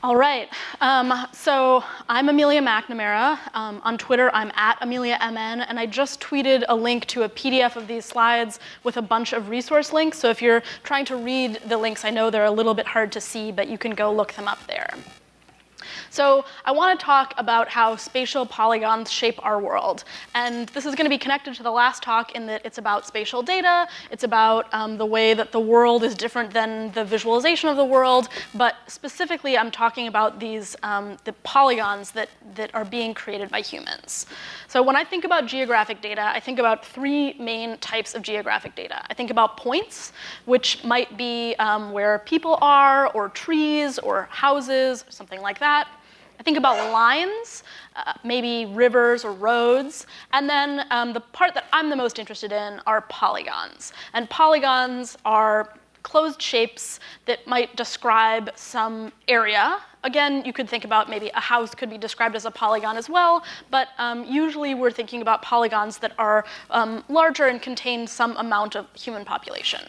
All right. Um, so I'm Amelia McNamara. Um, on Twitter, I'm at AmeliaMN, and I just tweeted a link to a PDF of these slides with a bunch of resource links. So if you're trying to read the links, I know they're a little bit hard to see, but you can go look them up there. So I want to talk about how spatial polygons shape our world. And this is going to be connected to the last talk in that it's about spatial data, it's about um, the way that the world is different than the visualization of the world, but specifically I'm talking about these, um, the polygons that, that are being created by humans. So when I think about geographic data, I think about three main types of geographic data. I think about points, which might be um, where people are, or trees, or houses, something like that. I think about lines, uh, maybe rivers or roads. And then um, the part that I'm the most interested in are polygons. And polygons are closed shapes that might describe some area. Again, you could think about maybe a house could be described as a polygon as well, but um, usually we're thinking about polygons that are um, larger and contain some amount of human population.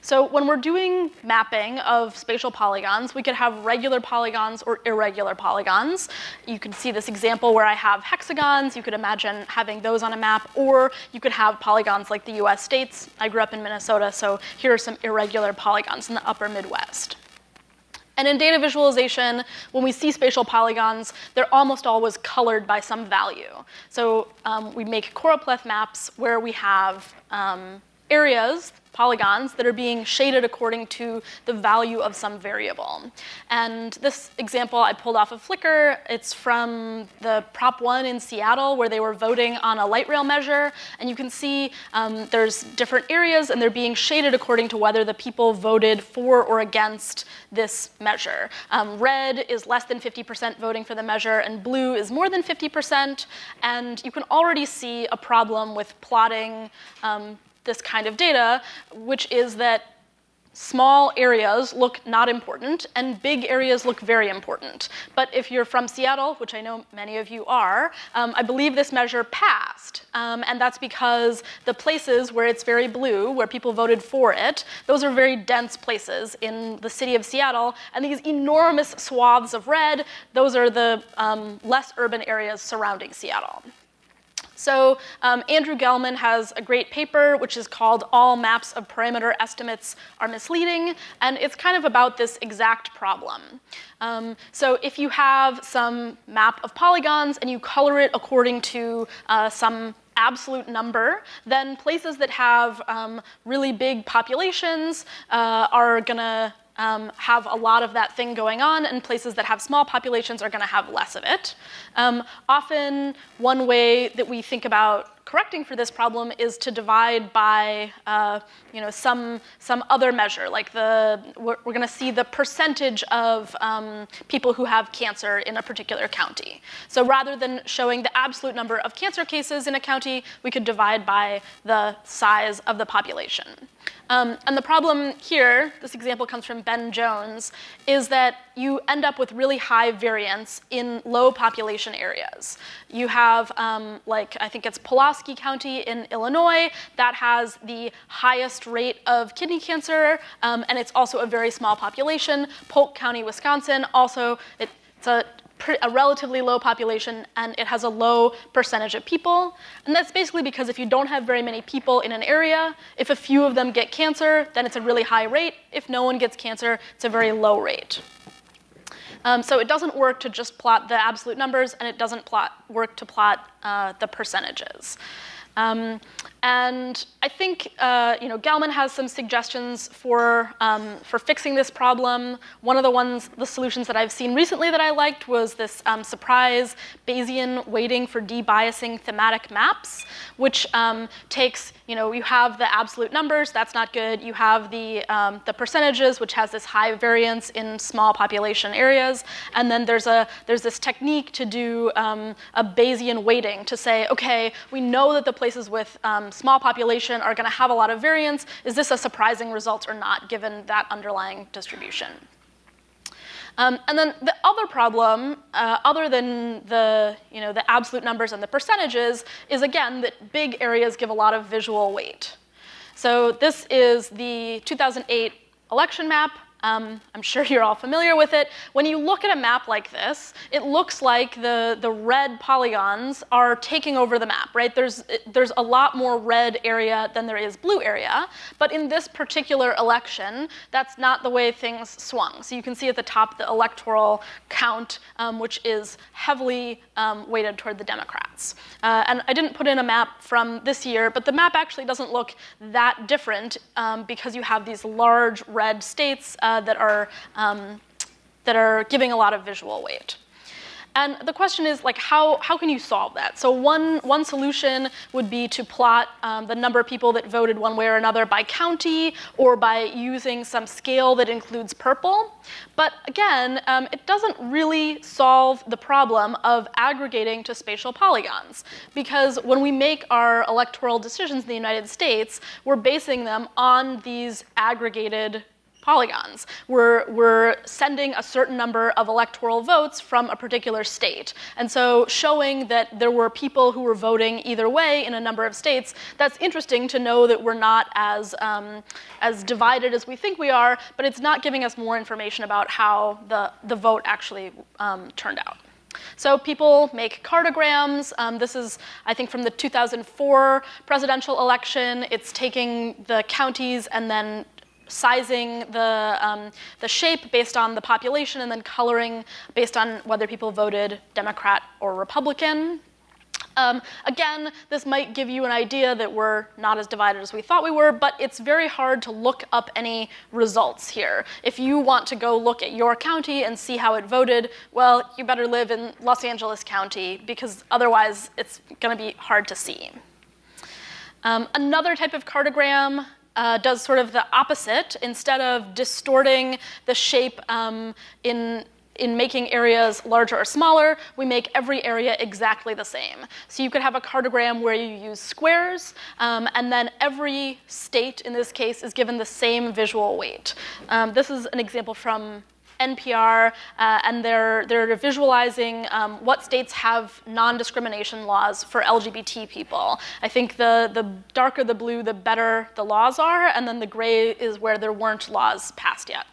So when we're doing mapping of spatial polygons, we could have regular polygons or irregular polygons. You can see this example where I have hexagons. You could imagine having those on a map, or you could have polygons like the US states. I grew up in Minnesota, so here are some irregular polygons in the upper Midwest. And in data visualization, when we see spatial polygons, they're almost always colored by some value. So um, we make choropleth maps where we have um, areas polygons that are being shaded according to the value of some variable. And this example I pulled off of Flickr. It's from the Prop 1 in Seattle where they were voting on a light rail measure. And you can see um, there's different areas and they're being shaded according to whether the people voted for or against this measure. Um, red is less than 50% voting for the measure and blue is more than 50%. And you can already see a problem with plotting um, this kind of data, which is that small areas look not important and big areas look very important. But if you're from Seattle, which I know many of you are, um, I believe this measure passed. Um, and that's because the places where it's very blue, where people voted for it, those are very dense places in the city of Seattle. And these enormous swaths of red, those are the um, less urban areas surrounding Seattle. So um, Andrew Gelman has a great paper which is called All Maps of Parameter Estimates Are Misleading, and it's kind of about this exact problem. Um, so if you have some map of polygons and you color it according to uh, some absolute number, then places that have um, really big populations uh, are gonna um, have a lot of that thing going on, and places that have small populations are going to have less of it. Um, often, one way that we think about correcting for this problem is to divide by uh, you know, some, some other measure, like the, we're, we're gonna see the percentage of um, people who have cancer in a particular county. So rather than showing the absolute number of cancer cases in a county, we could divide by the size of the population. Um, and the problem here, this example comes from Ben Jones, is that you end up with really high variance in low population areas. You have, um, like, I think it's Pulaski County in Illinois, that has the highest rate of kidney cancer, um, and it's also a very small population. Polk County, Wisconsin, also, it, it's a a relatively low population and it has a low percentage of people. And that's basically because if you don't have very many people in an area, if a few of them get cancer, then it's a really high rate. If no one gets cancer, it's a very low rate. Um, so it doesn't work to just plot the absolute numbers and it doesn't plot, work to plot uh, the percentages. Um, and I think uh, you know, Gelman has some suggestions for, um, for fixing this problem. One of the ones, the solutions that I've seen recently that I liked was this um, surprise Bayesian weighting for debiasing thematic maps, which um, takes, you know, you have the absolute numbers, that's not good. You have the, um, the percentages, which has this high variance in small population areas. And then there's, a, there's this technique to do um, a Bayesian weighting to say, okay, we know that the places with um, small population are going to have a lot of variance. Is this a surprising result or not, given that underlying distribution? Um, and then the other problem, uh, other than the, you know, the absolute numbers and the percentages, is again that big areas give a lot of visual weight. So this is the 2008 election map. Um, I'm sure you're all familiar with it. When you look at a map like this, it looks like the, the red polygons are taking over the map, right? There's, there's a lot more red area than there is blue area, but in this particular election, that's not the way things swung. So you can see at the top the electoral count, um, which is heavily um, weighted toward the Democrats. Uh, and I didn't put in a map from this year, but the map actually doesn't look that different um, because you have these large red states uh, that are um, that are giving a lot of visual weight. And the question is, like, how, how can you solve that? So one, one solution would be to plot um, the number of people that voted one way or another by county or by using some scale that includes purple. But again, um, it doesn't really solve the problem of aggregating to spatial polygons. Because when we make our electoral decisions in the United States, we're basing them on these aggregated polygons. We're, we're sending a certain number of electoral votes from a particular state. And so showing that there were people who were voting either way in a number of states, that's interesting to know that we're not as, um, as divided as we think we are, but it's not giving us more information about how the, the vote actually um, turned out. So people make cartograms. Um, this is, I think, from the 2004 presidential election. It's taking the counties and then sizing the, um, the shape based on the population and then coloring based on whether people voted Democrat or Republican. Um, again, this might give you an idea that we're not as divided as we thought we were, but it's very hard to look up any results here. If you want to go look at your county and see how it voted, well, you better live in Los Angeles County because otherwise it's going to be hard to see. Um, another type of cartogram uh, does sort of the opposite. Instead of distorting the shape um, in in making areas larger or smaller, we make every area exactly the same. So you could have a cartogram where you use squares, um, and then every state in this case is given the same visual weight. Um, this is an example from NPR, uh, and they're, they're visualizing um, what states have non-discrimination laws for LGBT people. I think the, the darker the blue, the better the laws are, and then the gray is where there weren't laws passed yet.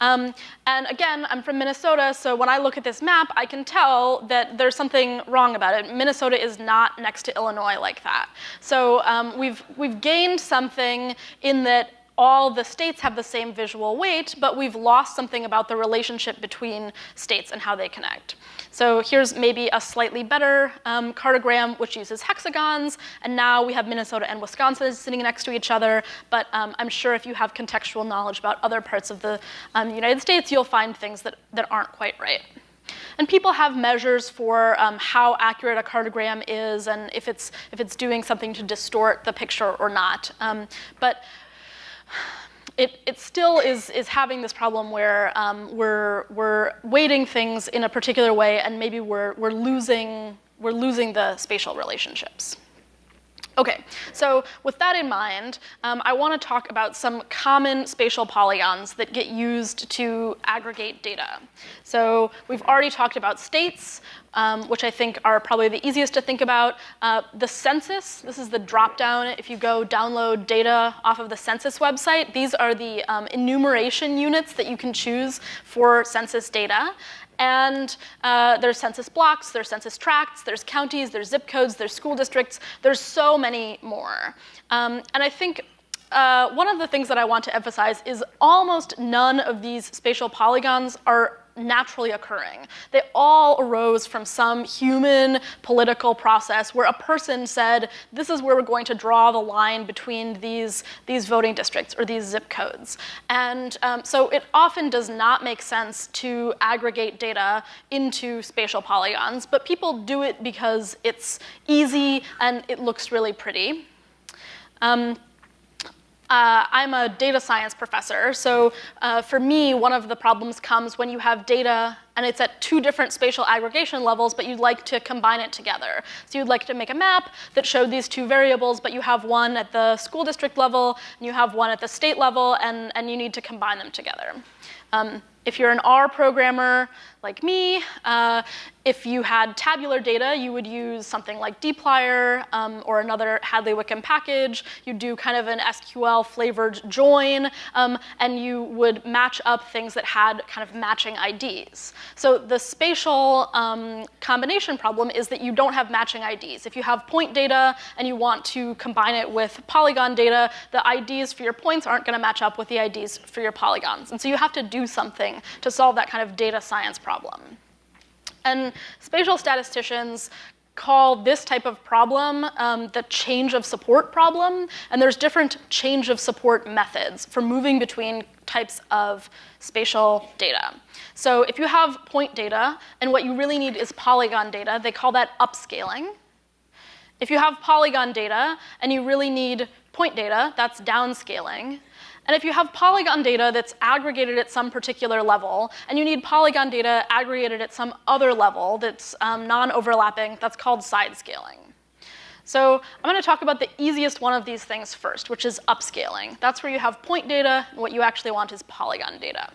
Um, and again, I'm from Minnesota, so when I look at this map, I can tell that there's something wrong about it. Minnesota is not next to Illinois like that. So um, we've, we've gained something in that all the states have the same visual weight, but we've lost something about the relationship between states and how they connect. So here's maybe a slightly better um, cartogram, which uses hexagons, and now we have Minnesota and Wisconsin sitting next to each other, but um, I'm sure if you have contextual knowledge about other parts of the um, United States, you'll find things that, that aren't quite right. And people have measures for um, how accurate a cartogram is and if it's, if it's doing something to distort the picture or not. Um, but it, it still is, is having this problem where um, we're, we're weighting things in a particular way and maybe we're, we're, losing, we're losing the spatial relationships. Okay, so with that in mind, um, I want to talk about some common spatial polygons that get used to aggregate data. So we've already talked about states, um, which I think are probably the easiest to think about. Uh, the census, this is the dropdown. If you go download data off of the census website, these are the um, enumeration units that you can choose for census data. And uh, there's census blocks, there's census tracts, there's counties, there's zip codes, there's school districts. There's so many more. Um, and I think uh, one of the things that I want to emphasize is almost none of these spatial polygons are naturally occurring. They all arose from some human political process where a person said, this is where we're going to draw the line between these, these voting districts or these zip codes. And um, so it often does not make sense to aggregate data into spatial polygons, but people do it because it's easy and it looks really pretty. Um, uh, I'm a data science professor, so uh, for me, one of the problems comes when you have data and it's at two different spatial aggregation levels, but you'd like to combine it together. So you'd like to make a map that showed these two variables, but you have one at the school district level, and you have one at the state level, and, and you need to combine them together. Um, if you're an R programmer like me, uh, if you had tabular data, you would use something like dplyr um, or another Hadley-Wickham package. You'd do kind of an SQL flavored join, um, and you would match up things that had kind of matching IDs. So the spatial um, combination problem is that you don't have matching IDs. If you have point data and you want to combine it with polygon data, the IDs for your points aren't going to match up with the IDs for your polygons. And so you have to do something to solve that kind of data science problem. And spatial statisticians call this type of problem um, the change of support problem. And there's different change of support methods for moving between types of spatial data. So if you have point data and what you really need is polygon data, they call that upscaling. If you have polygon data and you really need point data, that's downscaling. And if you have polygon data that's aggregated at some particular level, and you need polygon data aggregated at some other level that's um, non-overlapping, that's called side scaling. So I'm going to talk about the easiest one of these things first, which is upscaling. That's where you have point data, and what you actually want is polygon data.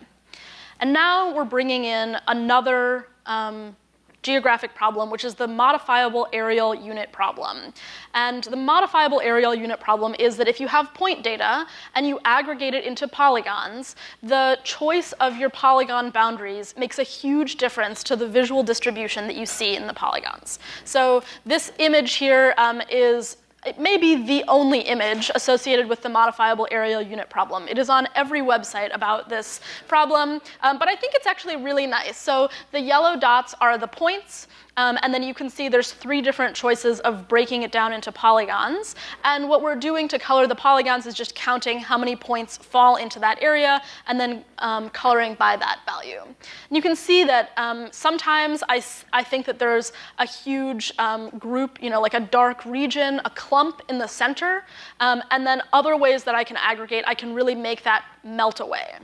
And now we're bringing in another um, geographic problem, which is the modifiable areal unit problem. And the modifiable areal unit problem is that if you have point data and you aggregate it into polygons, the choice of your polygon boundaries makes a huge difference to the visual distribution that you see in the polygons. So this image here um, is it may be the only image associated with the modifiable areal unit problem. It is on every website about this problem, um, but I think it's actually really nice. So the yellow dots are the points, um, and then you can see there's three different choices of breaking it down into polygons. And what we're doing to color the polygons is just counting how many points fall into that area and then um, coloring by that value. And you can see that um, sometimes I, I think that there's a huge um, group, you know, like a dark region, a clump in the center, um, and then other ways that I can aggregate, I can really make that melt away.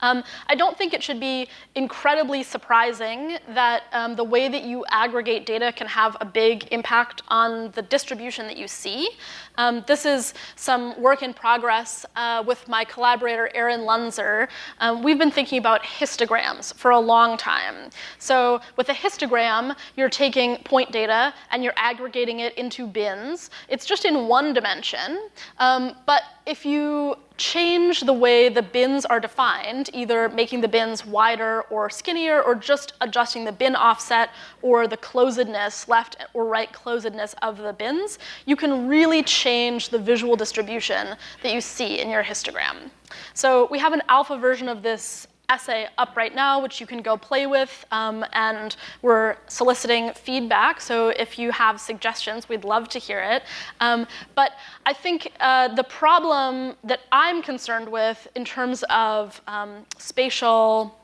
Um, I don't think it should be incredibly surprising that um, the way that you aggregate data can have a big impact on the distribution that you see. Um, this is some work in progress uh, with my collaborator, Aran Lunzer. Um, we've been thinking about histograms for a long time. So with a histogram, you're taking point data and you're aggregating it into bins. It's just in one dimension, um, but if you change the way the bins are defined, either making the bins wider or skinnier, or just adjusting the bin offset or the closedness, left or right closedness of the bins, you can really change the visual distribution that you see in your histogram. So we have an alpha version of this essay up right now, which you can go play with, um, and we're soliciting feedback. So if you have suggestions, we'd love to hear it. Um, but I think uh, the problem that I'm concerned with in terms of um, spatial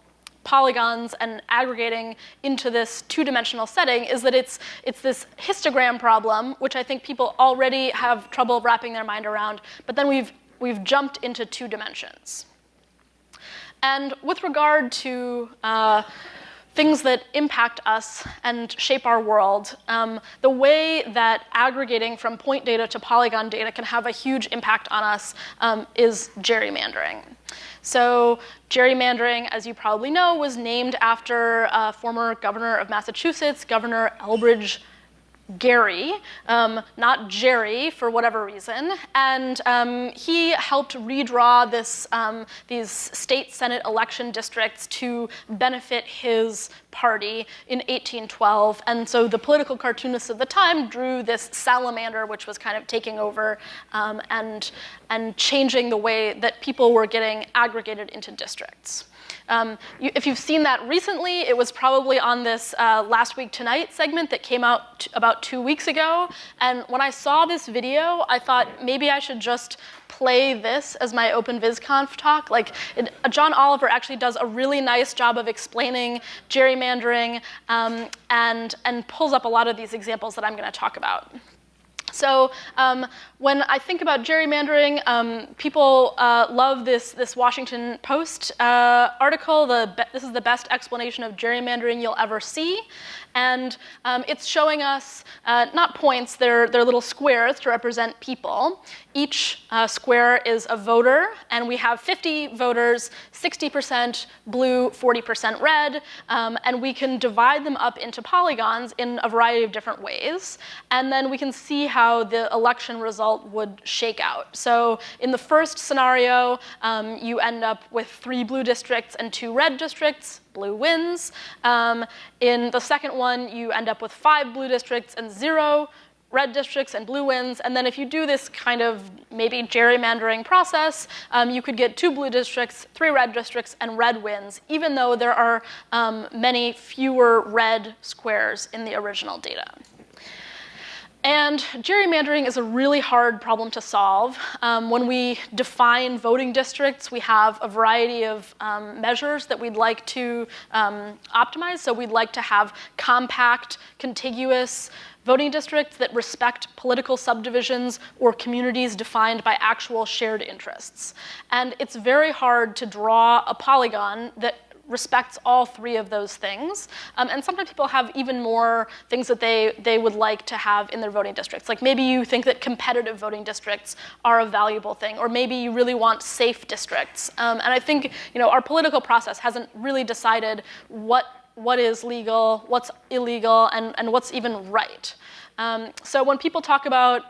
polygons and aggregating into this two-dimensional setting is that it's, it's this histogram problem, which I think people already have trouble wrapping their mind around, but then we've, we've jumped into two dimensions. And with regard to uh, things that impact us and shape our world, um, the way that aggregating from point data to polygon data can have a huge impact on us um, is gerrymandering. So gerrymandering, as you probably know, was named after a former governor of Massachusetts, Governor Elbridge Gerry, um, not Jerry for whatever reason, and um, he helped redraw this, um, these state senate election districts to benefit his party in 1812. And so the political cartoonists of the time drew this salamander, which was kind of taking over um, and, and changing the way that people were getting aggregated into districts. Um, you, if you've seen that recently, it was probably on this uh, Last Week Tonight segment that came out about two weeks ago. And when I saw this video, I thought maybe I should just play this as my Open OpenVisConf talk. Like, it, uh, John Oliver actually does a really nice job of explaining gerrymandering um, and, and pulls up a lot of these examples that I'm going to talk about. So um, when I think about gerrymandering, um, people uh, love this, this Washington Post uh, article. The this is the best explanation of gerrymandering you'll ever see. And um, it's showing us uh, not points, they're, they're little squares to represent people. Each uh, square is a voter, and we have 50 voters, 60% blue, 40% red, um, and we can divide them up into polygons in a variety of different ways. And then we can see how the election result would shake out. So in the first scenario, um, you end up with three blue districts and two red districts blue wins. Um, in the second one, you end up with five blue districts and zero red districts and blue wins. And then if you do this kind of maybe gerrymandering process, um, you could get two blue districts, three red districts, and red wins, even though there are um, many fewer red squares in the original data. And gerrymandering is a really hard problem to solve. Um, when we define voting districts, we have a variety of um, measures that we'd like to um, optimize. So we'd like to have compact, contiguous voting districts that respect political subdivisions or communities defined by actual shared interests. And it's very hard to draw a polygon that respects all three of those things. Um, and sometimes people have even more things that they, they would like to have in their voting districts. Like maybe you think that competitive voting districts are a valuable thing, or maybe you really want safe districts. Um, and I think you know, our political process hasn't really decided what, what is legal, what's illegal, and, and what's even right. Um, so when people talk about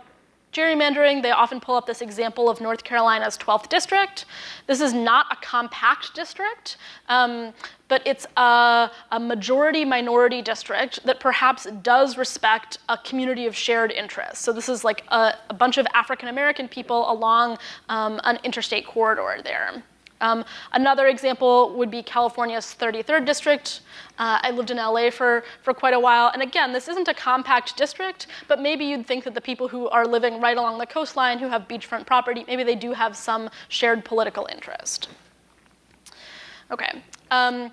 gerrymandering, they often pull up this example of North Carolina's 12th district. This is not a compact district, um, but it's a, a majority-minority district that perhaps does respect a community of shared interests. So this is like a, a bunch of African-American people along um, an interstate corridor there. Um, another example would be California's 33rd district. Uh, I lived in LA for, for quite a while. And again, this isn't a compact district, but maybe you'd think that the people who are living right along the coastline who have beachfront property, maybe they do have some shared political interest. Okay. Um,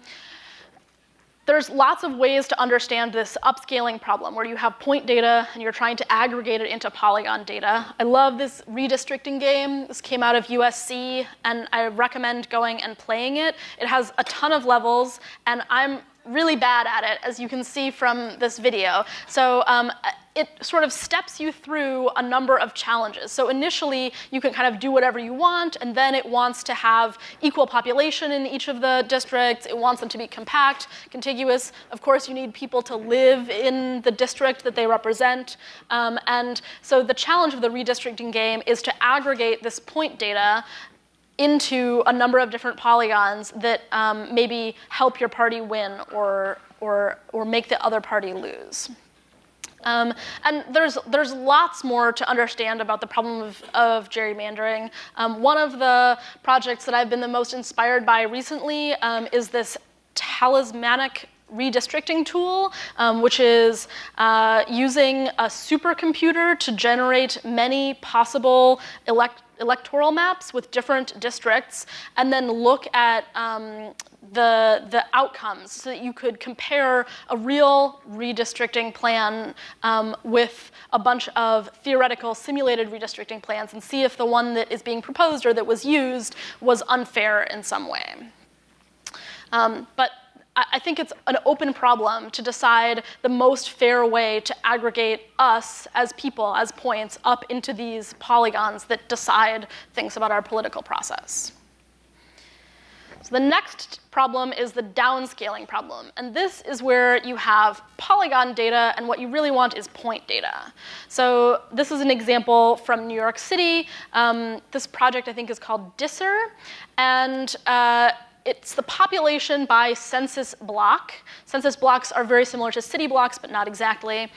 there's lots of ways to understand this upscaling problem where you have point data and you're trying to aggregate it into polygon data. I love this redistricting game. This came out of USC and I recommend going and playing it. It has a ton of levels and I'm really bad at it, as you can see from this video. So um, it sort of steps you through a number of challenges. So initially, you can kind of do whatever you want, and then it wants to have equal population in each of the districts. It wants them to be compact, contiguous. Of course, you need people to live in the district that they represent. Um, and so the challenge of the redistricting game is to aggregate this point data into a number of different polygons that um, maybe help your party win or, or, or make the other party lose. Um, and there's, there's lots more to understand about the problem of, of gerrymandering. Um, one of the projects that I've been the most inspired by recently um, is this talismanic redistricting tool, um, which is uh, using a supercomputer to generate many possible elect electoral maps with different districts and then look at um, the, the outcomes so that you could compare a real redistricting plan um, with a bunch of theoretical simulated redistricting plans and see if the one that is being proposed or that was used was unfair in some way. Um, but I think it's an open problem to decide the most fair way to aggregate us as people, as points, up into these polygons that decide things about our political process. So the next problem is the downscaling problem. And this is where you have polygon data, and what you really want is point data. So this is an example from New York City. Um, this project, I think, is called DISR. And uh, it's the population by census block. Census blocks are very similar to city blocks, but not exactly.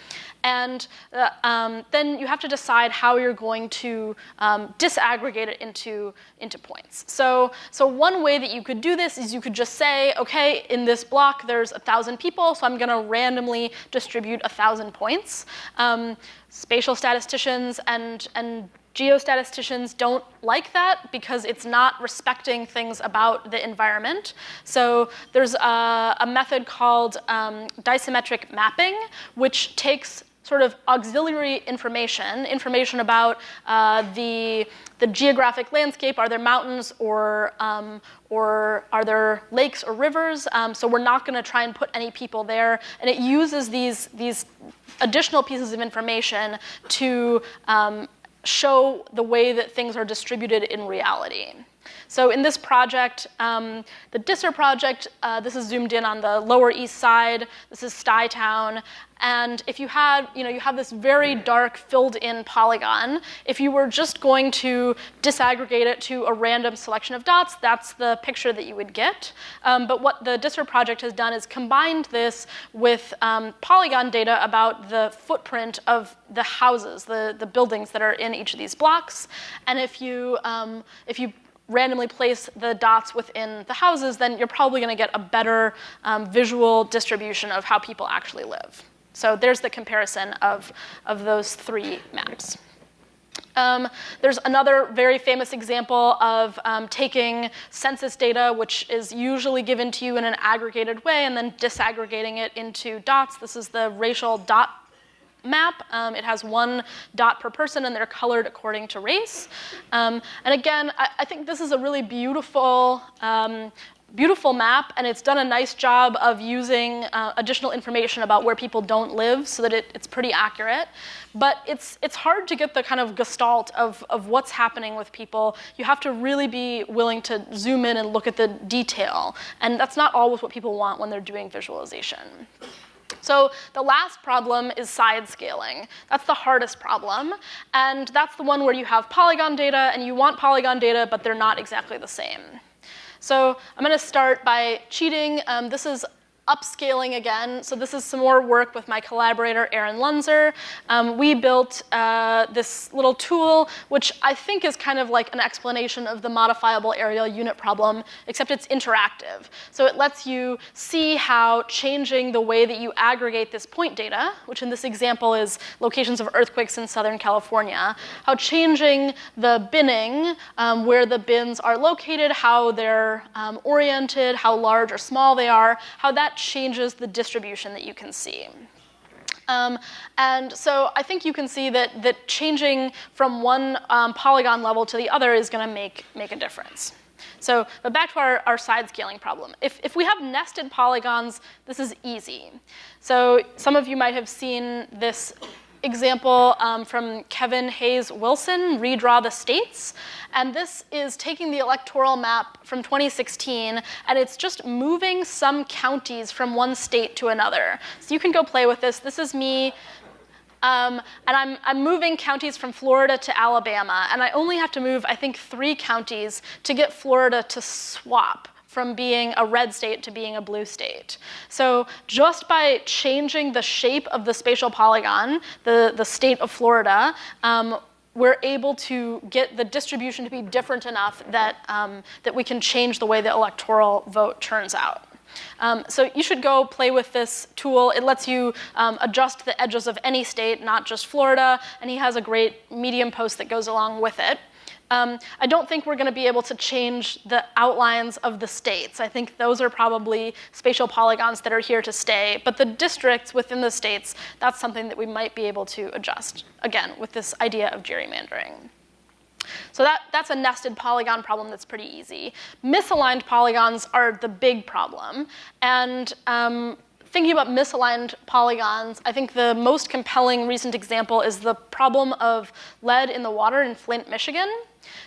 And uh, um, then you have to decide how you're going to um, disaggregate it into, into points. So, so one way that you could do this is you could just say, okay, in this block there's a 1,000 people, so I'm going to randomly distribute 1,000 points. Um, spatial statisticians and, and Geostatisticians don't like that because it's not respecting things about the environment. So there's a, a method called um, dasymetric mapping, which takes sort of auxiliary information, information about uh, the, the geographic landscape. Are there mountains or, um, or are there lakes or rivers? Um, so we're not going to try and put any people there. And it uses these, these additional pieces of information to um, show the way that things are distributed in reality. So in this project, um, the DISR project, uh, this is zoomed in on the lower east side. This is Stuytown. And if you had, you know, you have this very dark filled in polygon, if you were just going to disaggregate it to a random selection of dots, that's the picture that you would get. Um, but what the DISR project has done is combined this with um, polygon data about the footprint of the houses, the, the buildings that are in each of these blocks. And if you, um, if you randomly place the dots within the houses, then you're probably going to get a better um, visual distribution of how people actually live. So there's the comparison of, of those three maps. Um, there's another very famous example of um, taking census data, which is usually given to you in an aggregated way, and then disaggregating it into dots. This is the racial dot map. Um, it has one dot per person, and they're colored according to race. Um, and again, I, I, think this is a really beautiful um, beautiful map, and it's done a nice job of using uh, additional information about where people don't live so that it, it's pretty accurate. But it's, it's hard to get the kind of gestalt of, of what's happening with people. You have to really be willing to zoom in and look at the detail. And that's not always what people want when they're doing visualization. So the last problem is side scaling. That's the hardest problem. And that's the one where you have polygon data and you want polygon data, but they're not exactly the same. So I'm going to start by cheating. Um, this is upscaling again. So this is some more work with my collaborator, Aran Lunzer. Um, we built uh, this little tool, which I think is kind of like an explanation of the modifiable areal unit problem, except it's interactive. So it lets you see how changing the way that you aggregate this point data, which in this example is locations of earthquakes in Southern California, how changing the binning, um, where the bins are located, how they're um, oriented, how large or small they are, how that that changes the distribution that you can see. Um, and so I think you can see that, that changing from one um, polygon level to the other is going to make, make a difference. So, but back to our, our side scaling problem. If, if we have nested polygons, this is easy. So some of you might have seen this example um, from Kevin Hayes Wilson, Redraw the States. And this is taking the electoral map from 2016, and it's just moving some counties from one state to another. So you can go play with this. This is me um, and I'm, I'm moving counties from Florida to Alabama, and I only have to move, I think, three counties to get Florida to swap from being a red state to being a blue state. So just by changing the shape of the spatial polygon, the, the state of Florida, um, we're able to get the distribution to be different enough that, um, that we can change the way the electoral vote turns out. Um, so you should go play with this tool. It lets you um, adjust the edges of any state, not just Florida, and he has a great Medium post that goes along with it. Um, I don't think we're going to be able to change the outlines of the states. I think those are probably spatial polygons that are here to stay. But the districts within the states, that's something that we might be able to adjust, again, with this idea of gerrymandering. So that, that's a nested polygon problem that's pretty easy. Misaligned polygons are the big problem. And um, thinking about misaligned polygons, I think the most compelling recent example is the problem of lead in the water in Flint, Michigan.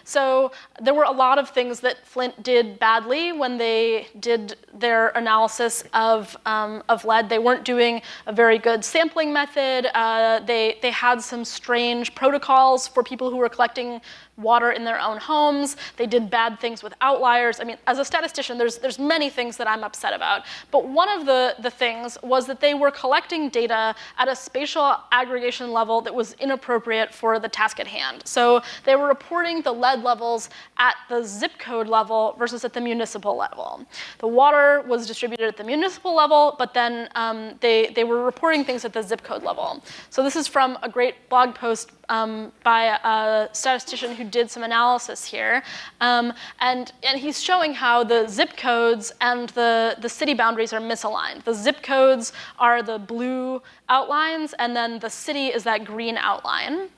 So there were a lot of things that Flint did badly when they did their analysis of, um, of lead. They weren't doing a very good sampling method. Uh, they, they had some strange protocols for people who were collecting water in their own homes. They did bad things with outliers. I mean, as a statistician, there's, there's many things that I'm upset about. But one of the, the things was that they were collecting data at a spatial aggregation level that was inappropriate for the task at hand. So they were reporting the lead levels at the zip code level versus at the municipal level. The water was distributed at the municipal level, but then um, they, they were reporting things at the zip code level. So this is from a great blog post um, by a statistician who did some analysis here. Um, and, and he's showing how the zip codes and the, the city boundaries are misaligned. The zip codes are the blue outlines, and then the city is that green outline.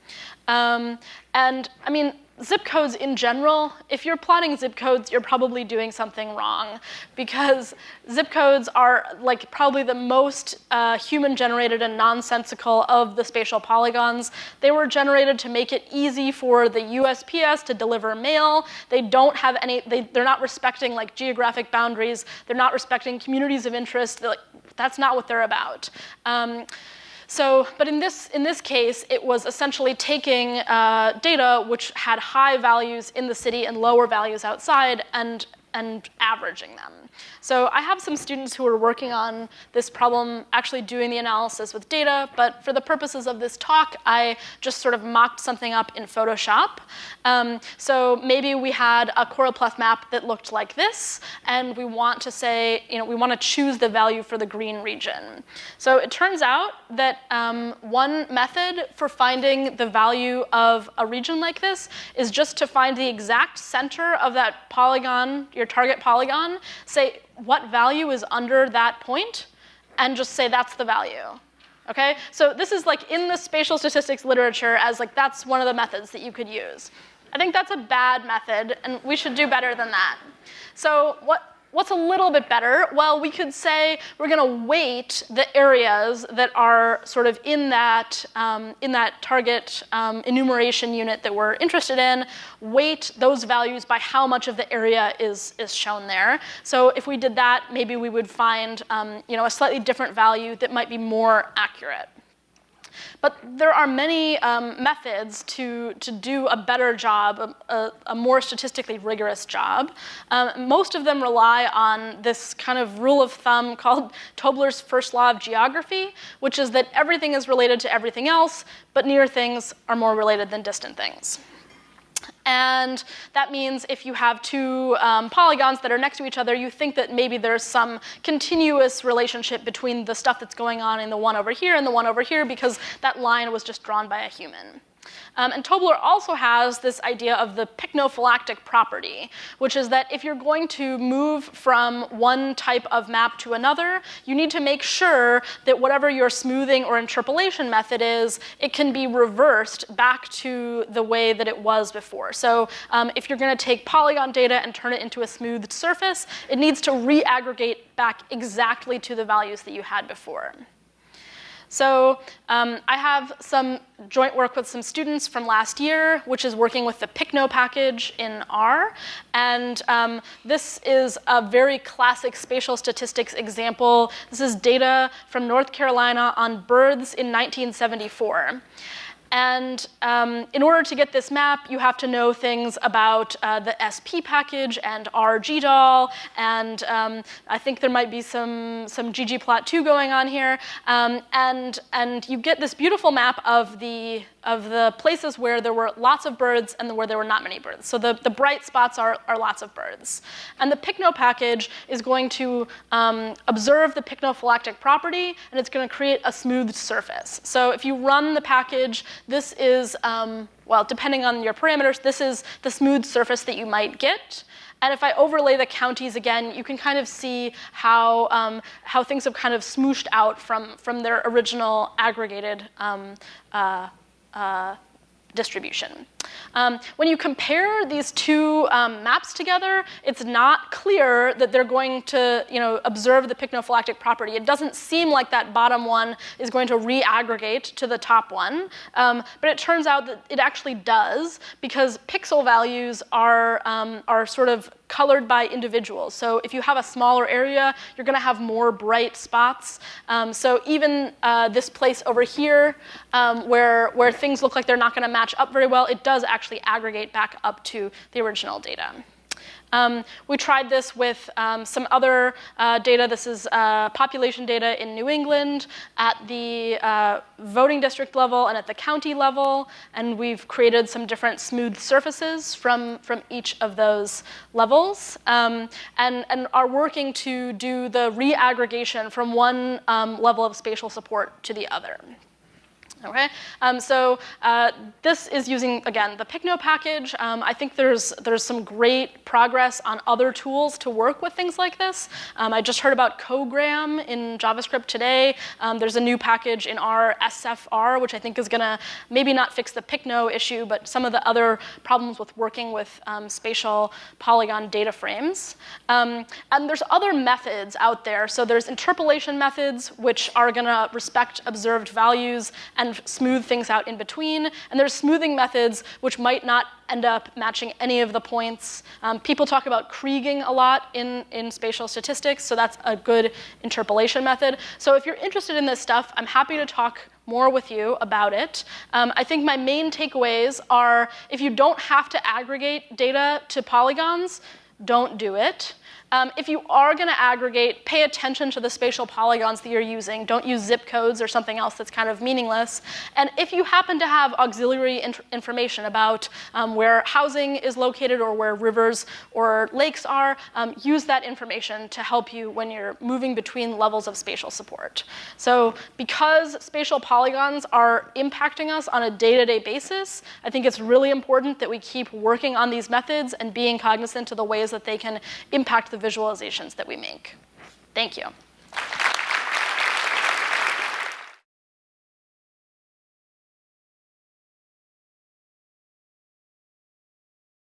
Um, and I mean, zip codes in general, if you're plotting zip codes, you're probably doing something wrong because zip codes are like probably the most uh, human generated and nonsensical of the spatial polygons. They were generated to make it easy for the USPS to deliver mail. They don't have any, they, they're not respecting like geographic boundaries. They're not respecting communities of interest. Like, that's not what they're about. Um, so, but in this, in this case, it was essentially taking uh, data which had high values in the city and lower values outside and and averaging them. So I have some students who are working on this problem, actually doing the analysis with data, but for the purposes of this talk, I just sort of mocked something up in Photoshop. Um, so maybe we had a choropleth map that looked like this, and we want to say, you know, we want to choose the value for the green region. So it turns out that um, one method for finding the value of a region like this is just to find the exact center of that polygon, your target polygon, say what value is under that point, and just say that's the value. Okay? So this is like in the spatial statistics literature as like that's one of the methods that you could use. I think that's a bad method, and we should do better than that. So what What's a little bit better? Well, we could say we're going to weight the areas that are sort of in that, um, in that target um, enumeration unit that we're interested in, weight those values by how much of the area is, is shown there. So if we did that, maybe we would find um, you know, a slightly different value that might be more accurate. But there are many um, methods to, to do a better job, a, a more statistically rigorous job. Um, most of them rely on this kind of rule of thumb called Tobler's first law of geography, which is that everything is related to everything else, but near things are more related than distant things. And that means if you have two um, polygons that are next to each other, you think that maybe there's some continuous relationship between the stuff that's going on in the one over here and the one over here because that line was just drawn by a human. Um, and Tobler also has this idea of the pycnophylactic property, which is that if you're going to move from one type of map to another, you need to make sure that whatever your smoothing or interpolation method is, it can be reversed back to the way that it was before. So um, if you're going to take polygon data and turn it into a smoothed surface, it needs to re-aggregate back exactly to the values that you had before. So um, I have some joint work with some students from last year, which is working with the pycno package in R. And um, this is a very classic spatial statistics example. This is data from North Carolina on birds in 1974. And um, in order to get this map, you have to know things about uh, the SP package and RGDAL, and um, I think there might be some, some ggplot2 going on here. Um, and, and you get this beautiful map of the, of the places where there were lots of birds and where there were not many birds. So the, the bright spots are, are lots of birds. And the Pycno package is going to um, observe the pycnophylactic property, and it's going to create a smoothed surface. So if you run the package, this is, um, well, depending on your parameters, this is the smooth surface that you might get. And if I overlay the counties again, you can kind of see how, um, how things have kind of smooshed out from, from their original aggregated um, uh, uh, distribution. Um, when you compare these two um, maps together, it's not clear that they're going to you know, observe the pycnophylactic property. It doesn't seem like that bottom one is going to re-aggregate to the top one, um, but it turns out that it actually does because pixel values are, um, are sort of colored by individuals. So if you have a smaller area, you're gonna have more bright spots. Um, so even uh, this place over here, um, where, where things look like they're not gonna match up very well, it does actually aggregate back up to the original data. Um, we tried this with um, some other uh, data. This is uh, population data in New England at the uh, voting district level and at the county level. And we've created some different smooth surfaces from, from each of those levels um, and, and are working to do the re-aggregation from one um, level of spatial support to the other. Okay, um, so uh, this is using, again, the pycno package. Um, I think there's, there's some great progress on other tools to work with things like this. Um, I just heard about Cogram in JavaScript today. Um, there's a new package in R, SFR, which I think is gonna maybe not fix the pycno issue, but some of the other problems with working with um, spatial polygon data frames. Um, and there's other methods out there. So there's interpolation methods, which are gonna respect observed values and and smooth things out in between. And there's smoothing methods which might not end up matching any of the points. Um, people talk about kriging a lot in, in spatial statistics, so that's a good interpolation method. So if you're interested in this stuff, I'm happy to talk more with you about it. Um, I think my main takeaways are if you don't have to aggregate data to polygons, don't do it. Um, if you are going to aggregate, pay attention to the spatial polygons that you're using. Don't use zip codes or something else that's kind of meaningless. And if you happen to have auxiliary information about um, where housing is located or where rivers or lakes are, um, use that information to help you when you're moving between levels of spatial support. So because spatial polygons are impacting us on a day-to-day -day basis, I think it's really important that we keep working on these methods and being cognizant of the ways that they can impact the visualizations that we make. Thank you.